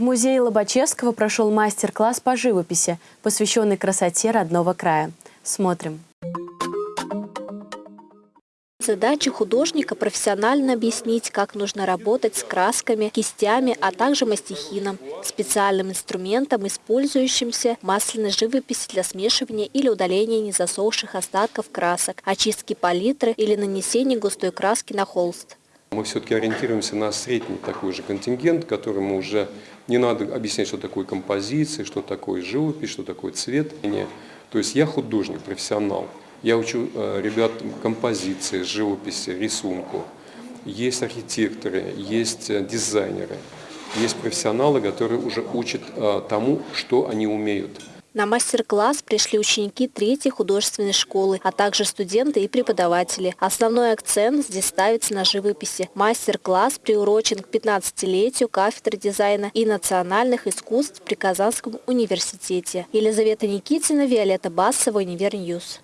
В музее Лобачевского прошел мастер-класс по живописи, посвященный красоте родного края. Смотрим. Задача художника – профессионально объяснить, как нужно работать с красками, кистями, а также мастихином, специальным инструментом, использующимся масляной живописи для смешивания или удаления незасохших остатков красок, очистки палитры или нанесения густой краски на холст. Мы все-таки ориентируемся на средний такой же контингент, которому уже не надо объяснять, что такое композиция, что такое живопись, что такое цвет. То есть я художник, профессионал. Я учу э, ребят композиции, живописи, рисунку. Есть архитекторы, есть э, дизайнеры, есть профессионалы, которые уже учат э, тому, что они умеют. На мастер-класс пришли ученики третьей художественной школы, а также студенты и преподаватели. Основной акцент здесь ставится на живописи. Мастер-класс приурочен к 15-летию кафедры дизайна и национальных искусств при Казанском университете. Елизавета Никитина, Виолетта Басова, Univer News.